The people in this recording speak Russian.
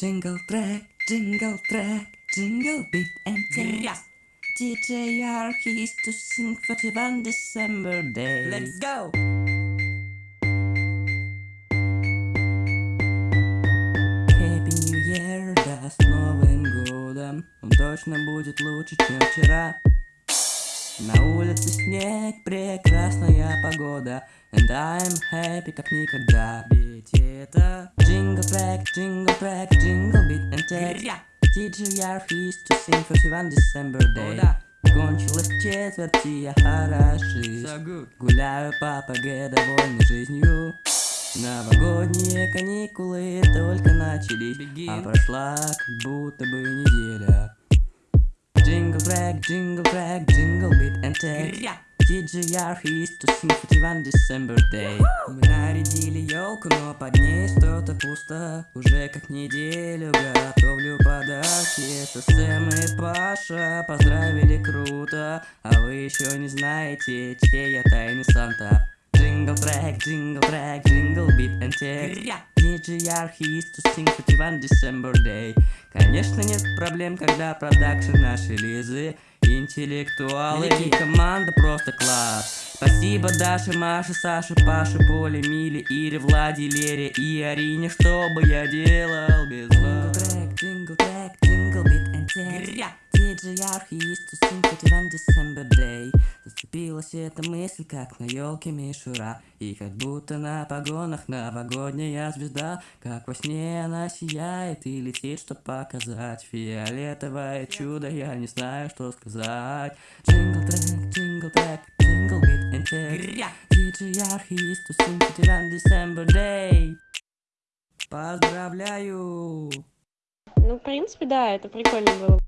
Jingle track, jingle track, jingle beat and dance. DJ Archie's to sing for the one December day. Let's go! Happy New Year, да, с Новым годом. Он точно будет лучше, чем вчера. На улице снег, прекрасная погода And I'm happy как никогда это Jingle track, jingle track, jingle beat and tag Гря! DJ Archie's to sing for the one December day О, да. Кончилась четверть, и я хороший So. Гуляю по ПГ, довольный жизнью Новогодние каникулы только начались Begin. А прошла как будто бы неделя Jingle track, jingle track, jingle beat and Гря! DJ Archie's to sing for the one December day нарядили елку, но под ней что-то пусто. Уже как неделю готовлю подарки. Сэм и Паша поздравили круто. А вы еще не знаете, чей я тайный Санта. Jingle track, jingle track, jingle beat and tag Гря! DJ Archie's to sing for one December day Конечно нет проблем, когда продакшн нашей Лизы. Интеллектуалы и Великие. команда просто класс Спасибо Даше, Маше, Саше, Паше, Поле, Миле, Ире, Владе, Лере и Арине Что бы я делал без вас? Jingle track, jingle beat and tag! DJ Archie's to sing one December day. Зацепилась эта мысль, как на елке мишура. И как будто на погонах новогодняя звезда Как во сне она сияет и летит, чтоб показать Фиолетовое чудо, я не знаю, что сказать. Jingle track, jingle track, Гря! DJ December day Поздравляю! Ну, в принципе, да, это прикольно было.